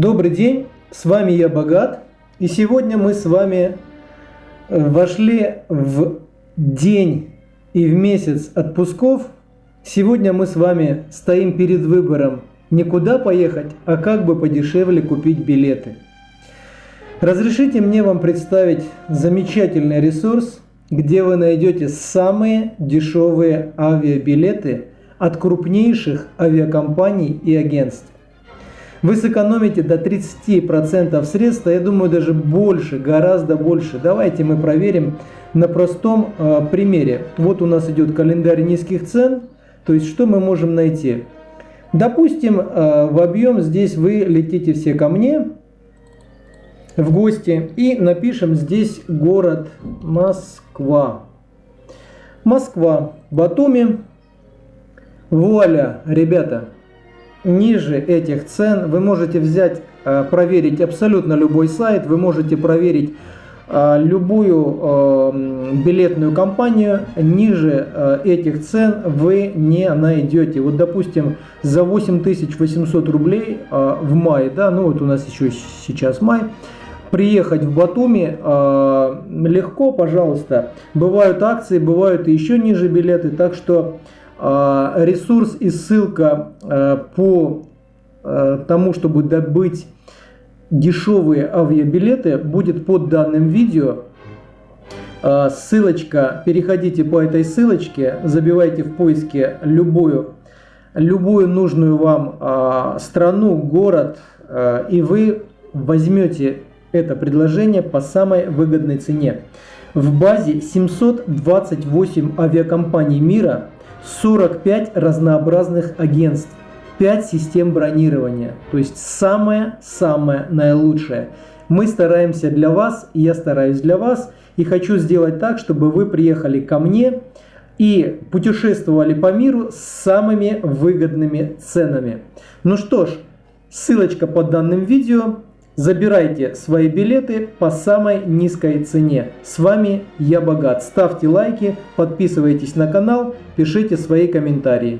Добрый день, с вами я Богат, и сегодня мы с вами э, вошли в день и в месяц отпусков. Сегодня мы с вами стоим перед выбором не куда поехать, а как бы подешевле купить билеты. Разрешите мне вам представить замечательный ресурс, где вы найдете самые дешевые авиабилеты от крупнейших авиакомпаний и агентств. Вы сэкономите до 30% средств, а я думаю даже больше, гораздо больше. Давайте мы проверим на простом э, примере. Вот у нас идет календарь низких цен. То есть что мы можем найти? Допустим, э, в объем здесь вы летите все ко мне в гости и напишем здесь город Москва. Москва, Батуми. Вуаля, ребята, ниже этих цен вы можете взять, э, проверить абсолютно любой сайт, вы можете проверить э, любую э, билетную компанию, ниже этих цен вы не найдете. Вот, допустим, за 8800 рублей в мае, да, ну вот у нас еще сейчас май, приехать в Батуми легко, пожалуйста. Бывают акции, бывают еще ниже билеты, так что ресурс и ссылка а, по а, тому, чтобы добыть дешевые авиабилеты, будет под данным видео. Ссылочка, переходите по этой ссылочке, забивайте в поиске любую, любую нужную вам страну, город, и вы возьмете это предложение по самой выгодной цене. В базе 728 авиакомпаний мира 45 разнообразных агентств, 5 систем бронирования. То есть самое-самое наилучшее. Мы стараемся для вас, я стараюсь для вас, и хочу сделать так, чтобы вы приехали ко мне и путешествовали по миру с самыми выгодными ценами. Ну что ж, ссылочка под данным видео. Забирайте свои билеты по самой низкой цене. С вами я Богат. Ставьте лайки, подписывайтесь на канал, пишите свои комментарии.